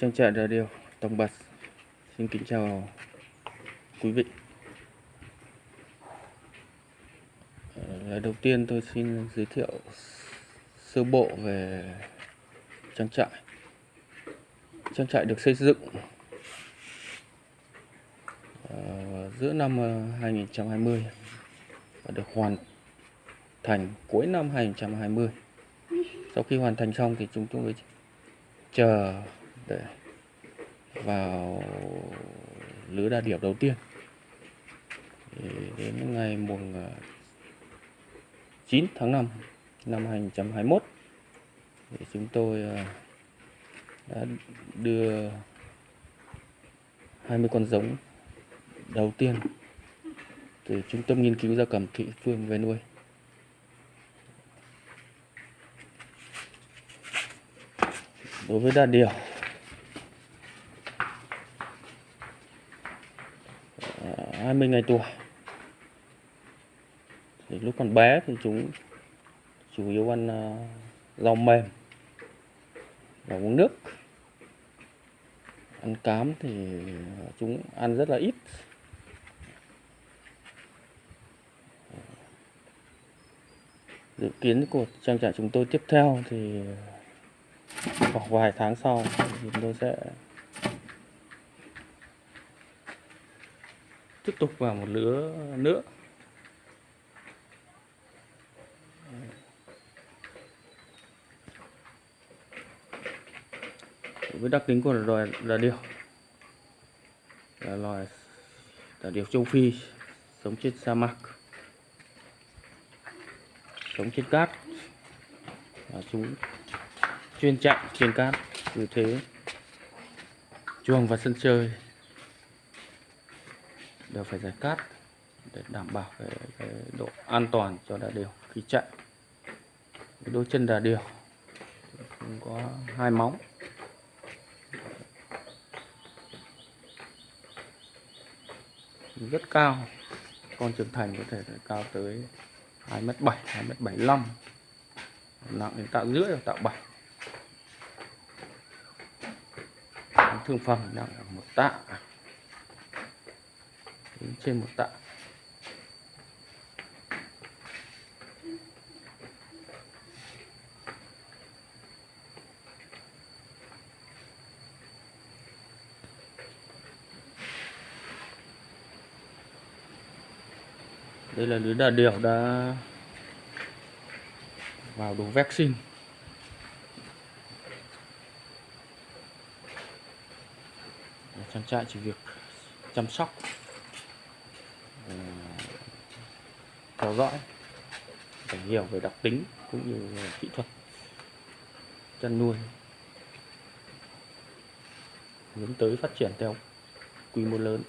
trang trại radio Tông Bật xin kính chào quý vị. Lời đầu tiên tôi xin giới thiệu sơ bộ về trang trại. Trang trại được xây dựng ờ, giữa năm ờ, 2020 và được hoàn thành cuối năm 2020 sau khi hoàn thành xong thì chúng tôi chờ vào lứa đà điểu đầu tiên. Thì đến ngày mùng à, 9 tháng 5 năm 2021 thì chúng tôi à, đã đưa 20 con giống đầu tiên từ trung tâm nghiên cứu gia cầm thị phương về nuôi. Đối với đà điểu 20 ngày tuổi. Thì lúc còn bé thì chúng chủ yếu ăn à, rau mềm và uống nước. Ăn cám thì chúng ăn rất là ít. Dự kiến của trang trại chúng tôi tiếp theo thì khoảng vài tháng sau thì chúng tôi sẽ tiếp tục vào một lứa nữa. Với đặc tính của loài đà điểu là loài đà điểu châu Phi sống trên sa mạc, sống trên cát, và chúng chuyên chạy trên cát như thế, chuồng và sân chơi đều phải giải cát để đảm bảo cái, cái độ an toàn cho đà điểu khi chạy. Cái đôi chân đà điểu cũng có hai móng. Rất cao con trưởng thành có thể cao tới 2 m 7 2 m 75 nặng đến tạ rưỡi hoặc tạ 7 thương phẩm nặng một tạ đến trên một tạ. Đây là lứa đà điểu đã vào đồ vaccine. Trang trại chỉ việc chăm sóc. Theo dõi để hiểu về đặc tính cũng như kỹ thuật chăn nuôi hướng tới phát triển theo quy mô lớn.